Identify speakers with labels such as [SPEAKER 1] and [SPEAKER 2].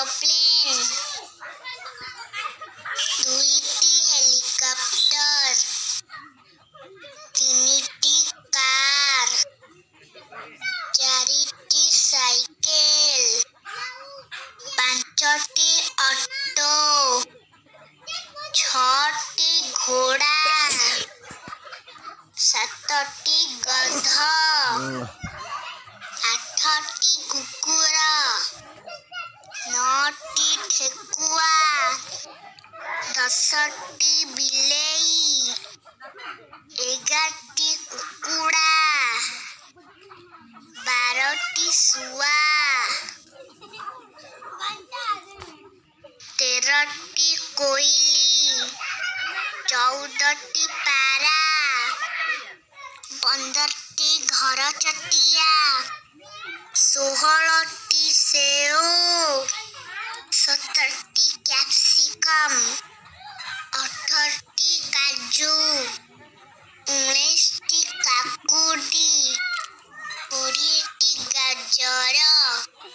[SPEAKER 1] aeroplane दुईटी तीन तीनटी कार चारिटी साइकिल पांचटी ऑटो छटी घोड़ा सतटी गध आठटी कुकुरा একষট্টি বিলেই এগারটি কুকুড়া বারোটি শুয়া তেরোটি কইলি চৌদটি পারা পনেরোটি ঘর চটিয়া ষোহল 長老